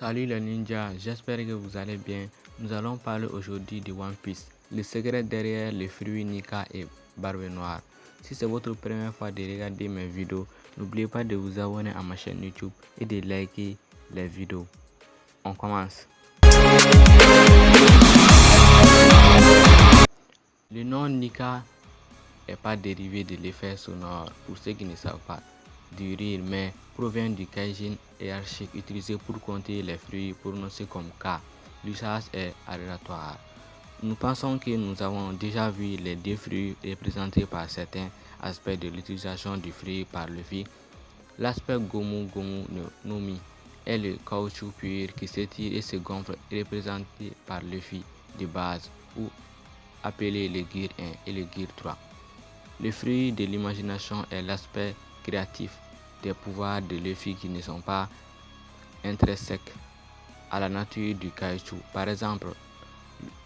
Salut les ninjas, j'espère que vous allez bien. Nous allons parler aujourd'hui de One Piece, le secret derrière les fruits Nika et Barbe Noire. Si c'est votre première fois de regarder mes vidéos, n'oubliez pas de vous abonner à ma chaîne YouTube et de liker les vidéos. On commence. Le nom Nika n'est pas dérivé de l'effet sonore pour ceux qui ne savent pas du rire, mais provient du kaijin hiérarchique utilisé pour compter les fruits prononcés comme K. L'usage est aléatoire. Nous pensons que nous avons déjà vu les deux fruits représentés par certains aspects de l'utilisation du fruit par le vie. L'aspect Gomu Gomu Nomi est le caoutchouc pur qui s'étire et se gonfle représenté par le fruit de base ou appelé le Gear 1 et le Gear 3. Le fruit de l'imagination est l'aspect créatif des pouvoirs de Luffy qui ne sont pas intrinsèques à la nature du caoutchouc. Par exemple,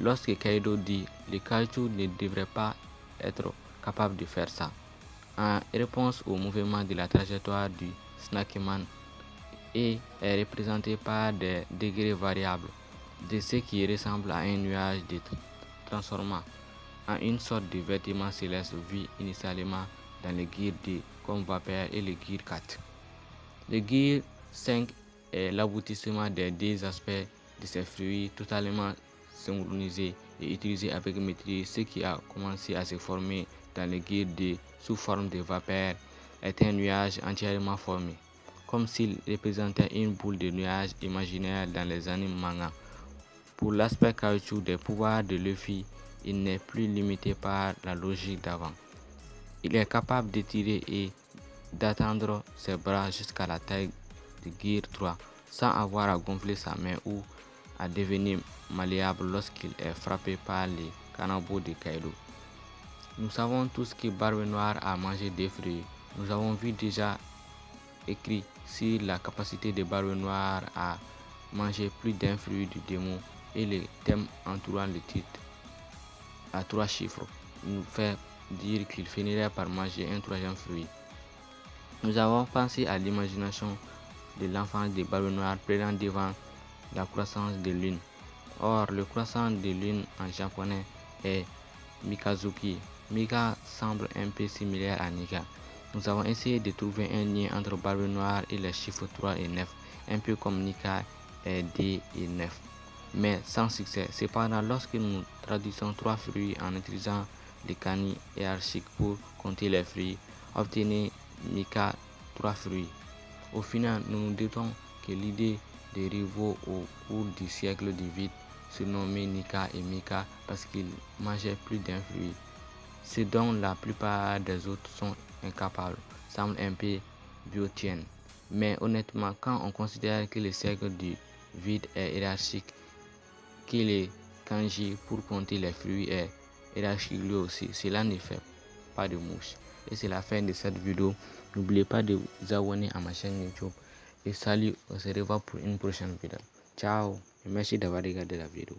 lorsque Kaido dit le caoutchouc ne devrait pas être capable de faire ça, en réponse au mouvement de la trajectoire du Snackman et est représenté par des degrés variables de ce qui ressemble à un nuage de transformant en une sorte de vêtement céleste vu initialement dans le guide de comme vapeur et le Gear 4. Le Gear 5 est l'aboutissement des deux aspects de ces fruits totalement synchronisés et utilisés avec maîtrise. Ce qui a commencé à se former dans le Gear 2 sous forme de vapeur est un nuage entièrement formé, comme s'il représentait une boule de nuage imaginaire dans les animes manga. Pour l'aspect caoutchouc des pouvoirs de Luffy, il n'est plus limité par la logique d'avant. Il est capable de tirer et d'attendre ses bras jusqu'à la taille de Gear 3 sans avoir à gonfler sa main ou à devenir malléable lorsqu'il est frappé par les cannibaux de Kaido. Nous savons tous que Barbe Noire a mangé des fruits. Nous avons vu déjà écrit sur la capacité de Barbe Noire à manger plus d'un fruit du démon et les thèmes entourant le titre à trois chiffres nous fait dire qu'il finirait par manger un troisième fruit. Nous avons pensé à l'imagination de l'enfant de Barbe Noire présent devant la croissance de lune. Or, le croissant de lune en japonais est Mikazuki. Mika semble un peu similaire à Nika. Nous avons essayé de trouver un lien entre Barbe Noire et les chiffres 3 et 9, un peu comme Nika est D et 9, mais sans succès. Cependant, lorsque nous traduisons trois fruits en utilisant des canis hiérarchiques pour compter les fruits, obtenez Mika trois fruits. Au final, nous nous doutons que l'idée des rivaux au cours du siècle du vide se nommer Nika et Mika parce qu'ils mangeaient plus d'un fruit. Ce dont la plupart des autres sont incapables semble un peu biotien. Mais honnêtement, quand on considère que le siècle du vide est hiérarchique, que les kanji pour compter les fruits est hiérarchique lui aussi, cela ne fait pas de mouche. Et c'est la fin de cette vidéo. N'oubliez pas de vous abonner à ma chaîne YouTube. Et salut, on se revoit pour une prochaine vidéo. Ciao et merci d'avoir regardé la vidéo.